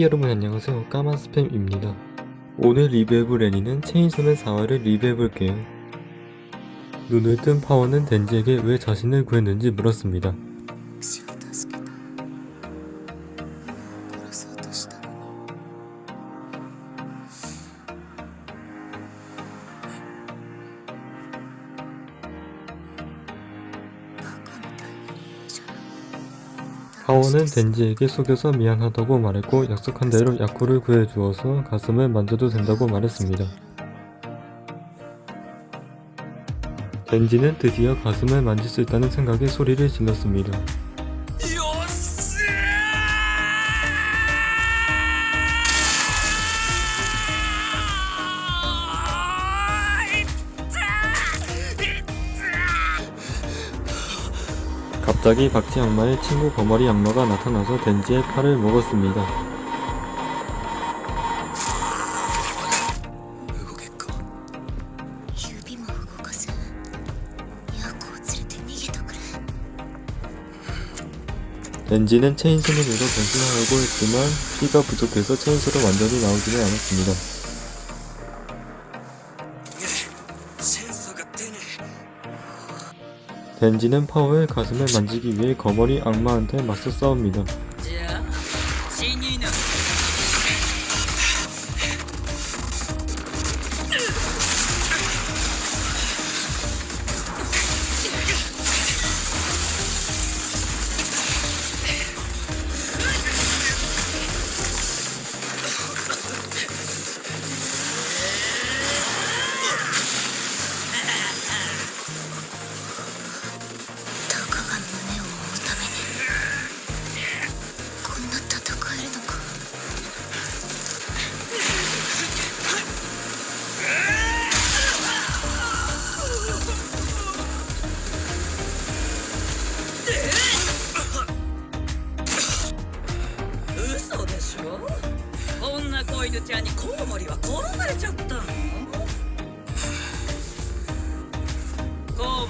네 여러분 안녕하세요. 까만 스팸입니다. 오늘 리뷰해볼 애니는 체인소맨 4화를 리뷰해볼게요. 눈을 뜬 파워는 덴지에게 왜 자신을 구했는지 물었습니다 파워는 덴지에게 속여서 미안하다고 말했고 약속한 대로 야쿠를 구해주어서 가슴을 만져도 된다고 말했습니다. 덴지는 드디어 가슴을 만질 수 있다는 생각에 소리를 질렀습니다 갑자기 박쥐 악마의 친구 거머리 악마가 나타나서 덴지의 팔을 먹었습니다. 덴지는 체인소맨으로 변신하려고 했지만 피가 부족해서 체인소로 완전히 나오지는 않았습니다. 덴지는 파워의 가슴을 만지기 위해 거머리 악마한테 맞서 싸웁니다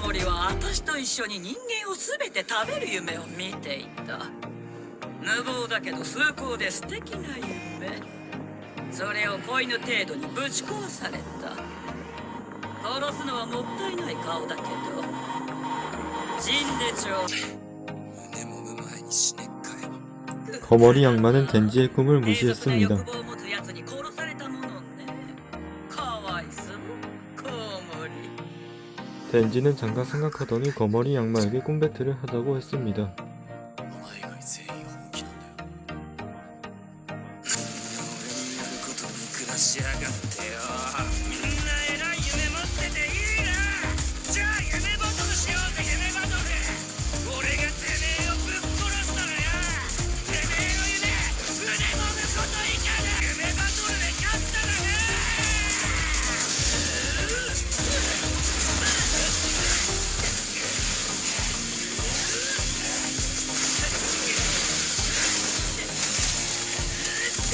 コウモリは私と一緒に人間を全て食べる夢を見ていた無謀だけど崇高で素敵な夢それを子犬程度にぶち壊された殺すのはもったいない顔だけど死んでちょうだい胸もむ前に死ねっかよ 거머리 악마는 덴지의 꿈을 永続な 무시했습니다 덴지는 잠깐 생각하더니 거머리 악마에게 꿈 배틀을 하자고 했습니다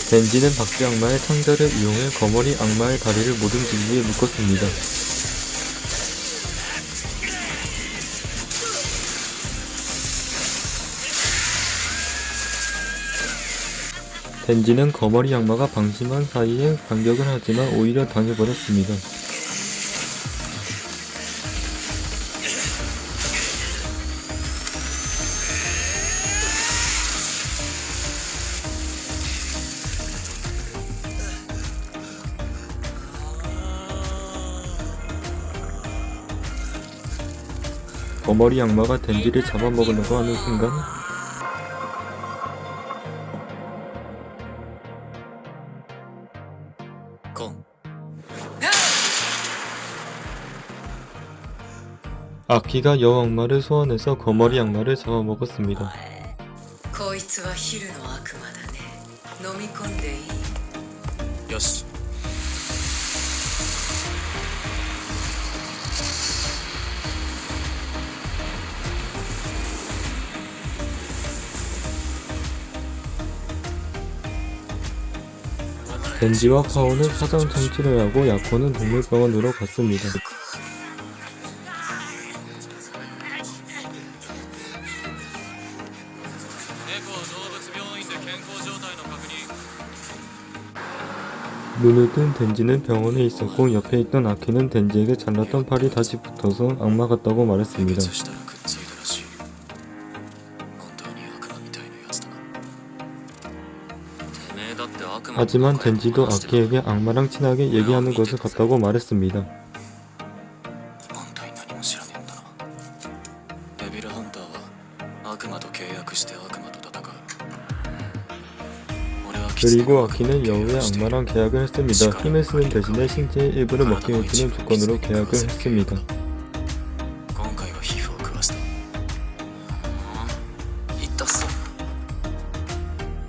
덴지는 박쥐 악마의 창자를 이용해 거머리 악마의 다리를 모든 진리에 묶었습니다 '덴지는 거머리 악마가 방심한 사이에 반격을 하지만 오히려 당해버렸습니다. 거머리 악마가 덴지를 잡아먹으려고 하는 순간 아키가 여악마를 소환해서 거머리 악마를 잡아먹었습니다. 벤지와 카오는 사장 통치를 하고 야코는 동물병원으로 갔습니다. 눈을 뜬 덴지는 병원에 있었고 옆에 있던 아키는 덴지에게 잘랐던 팔이 다시 붙어서 악마 같다고 말했습니다. 하지만 덴지도 아키에게 악마랑 친하게 얘기하는 것을 같다고 말했습니다. 그리고 아키는 여우의 악마랑 계약을 했습니다. 힘을 쓰는 대신에 신체의 일부를 먹게 해주는 조건으로 계약을 했습니다.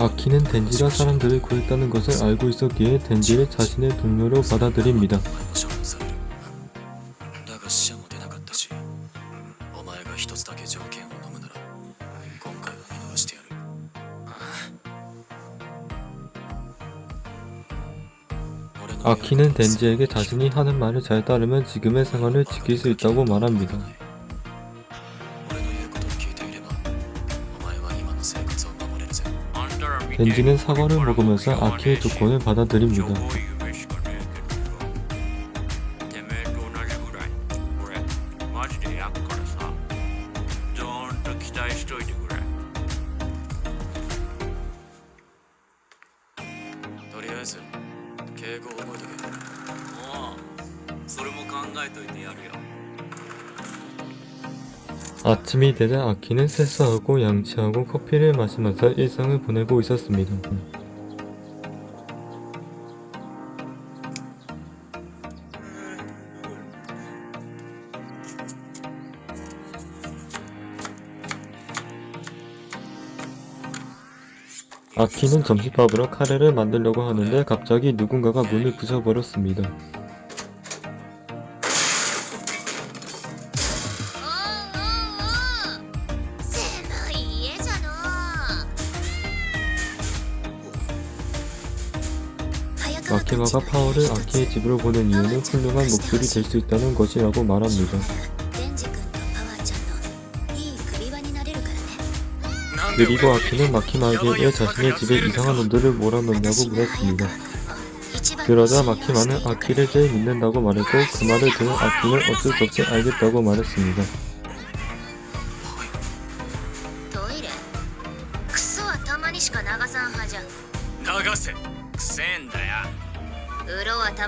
아키는 덴지가 사람들을 구했다는 것을 알고 있었기에 덴지를 자신의 동료로 받아들입니다. 아키는 덴지에게 자신이 하는 말을 잘 따르면 지금의 생활을 지킬 수 있다고 말합니다. 덴지는 사과를 먹으면서 아키의 조건을 받아들입니다. てめえと同じぐらい俺マジで焼くからさどーんと期待しといてくれとりあえず敬語を覚えとけおうそれも考えといてやるよ 아침이 되자 아키는 세수하고 양치하고 커피를 마시면서 일상을 보내고 있었습니다. 아키는 점심밥으로 카레를 만들려고 하는데 갑자기 누군가가 문을 부셔버렸습니다. 마키마가 파워를 아키의 집으로 보낸 이유는 훌륭한 목줄이 될 수 있다는 것이라고 말합니다. 그리고 아키는 마키마에게 왜 자신의 집에 이상한 온도를 몰아넣냐고 물었습니다. 그러자 마키마는 아키를 제일 믿는다고 말했고 그 말을 들은 아키는 어쩔 수 없이 알겠다고 말했습니다. 風呂はた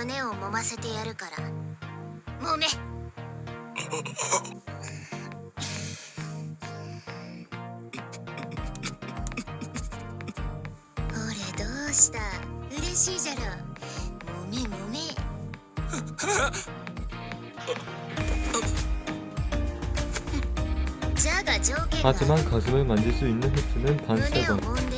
胸を揉ませてやるから揉め俺どうした嬉しいじゃろ揉め揉めじゃが条件が 하지만 가슴을 만질 수 있는 횟수는 단 胸を 3번.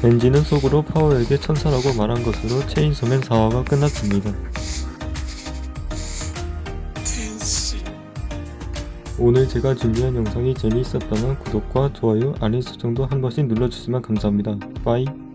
겐지는 속으로 파워에게 천사라고 말한 것으로 체인소맨 4화가 끝났습니다. 오늘 제가 준비한 영상이 재미있었다면 구독과 좋아요, 알림 설정도 한 번씩 눌러주시면 감사합니다. 빠이.